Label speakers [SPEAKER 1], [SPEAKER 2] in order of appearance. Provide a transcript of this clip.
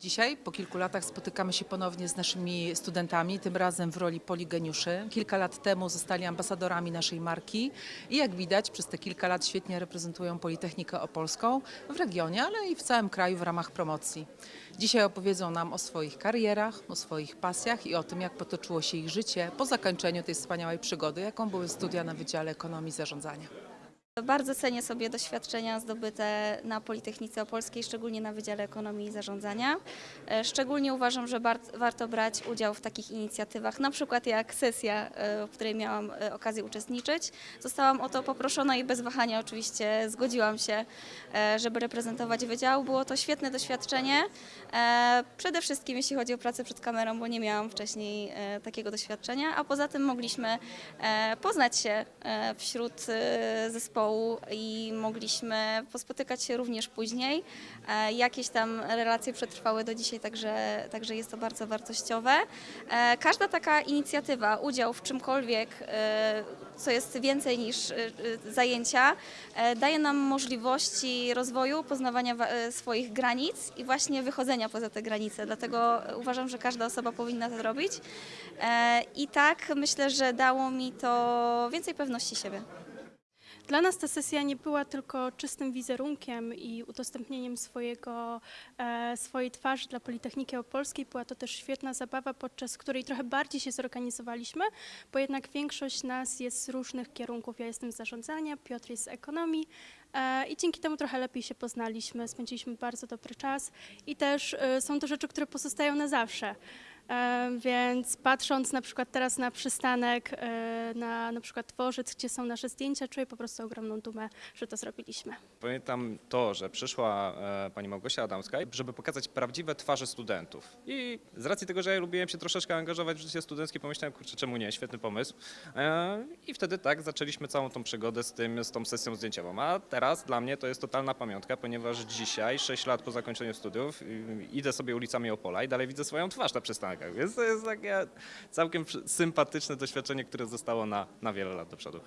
[SPEAKER 1] Dzisiaj, po kilku latach, spotykamy się ponownie z naszymi studentami, tym razem w roli poligeniuszy. Kilka lat temu zostali ambasadorami naszej marki i jak widać, przez te kilka lat świetnie reprezentują Politechnikę Opolską w regionie, ale i w całym kraju w ramach promocji. Dzisiaj opowiedzą nam o swoich karierach, o swoich pasjach i o tym, jak potoczyło się ich życie po zakończeniu tej wspaniałej przygody, jaką były studia na Wydziale Ekonomii i Zarządzania.
[SPEAKER 2] Bardzo cenię sobie doświadczenia zdobyte na Politechnice Opolskiej, szczególnie na Wydziale Ekonomii i Zarządzania. E, Szczególnie uważam, że warto brać udział w takich inicjatywach, na przykład jak sesja, e, w której miałam e, okazję uczestniczyć. Zostałam o to poproszona i bez wahania oczywiście zgodziłam się, żeby reprezentować wydział. Było to świetne doświadczenie, przede wszystkim jeśli chodzi o pracę przed kamerą, bo nie miałam wcześniej takiego doświadczenia, a poza tym mogliśmy poznać się wśród e, zespołu i mogliśmy pospotykać się również później. E, Jakieś tam relacje przetrwały do dzisiaj, także, także jest to bardzo wartościowe. E, Każda taka inicjatywa, udział w czymkolwiek, e, co jest więcej niż zajęcia, daje nam możliwości rozwoju, poznawania wa- swoich granic i właśnie wychodzenia poza te granice. Dlatego uważam, że każda osoba powinna to zrobić. E, I tak myślę, że dało mi to więcej pewności siebie.
[SPEAKER 3] Dla nas ta sesja nie była tylko czystym wizerunkiem i udostępnieniem swojego, e, swojej twarzy dla Politechniki Opolskiej. Była to też świetna zabawa, podczas której trochę bardziej się zorganizowaliśmy, bo jednak większość nas jest z różnych kierunków. Ja jestem z zarządzania, Piotr jest z ekonomii e, i dzięki temu trochę lepiej się poznaliśmy, spędziliśmy bardzo dobry czas i też e, są to rzeczy, które pozostają na zawsze. Więc patrząc na przykład teraz na przystanek, na na przykład dworzec, gdzie są nasze zdjęcia, czuję po prostu ogromną dumę, że to zrobiliśmy.
[SPEAKER 4] Pamiętam to, że przyszła e, pani Małgosia Adamska, żeby pokazać prawdziwe twarze studentów. I z racji tego, że ja lubiłem się troszeczkę angażować w życie studenckie, pomyślałem, kurczę, czemu nie, świetny pomysł. E, I wtedy tak zaczęliśmy całą tą przygodę z, tym, z tą sesją zdjęciową. A teraz dla mnie to jest totalna pamiątka, ponieważ dzisiaj, 6 lat po zakończeniu studiów, idę sobie ulicami Opola i dalej widzę swoją twarz na przystankach. Więc to jest takie całkiem sympatyczne doświadczenie, które zostało na, na wiele lat do przodu.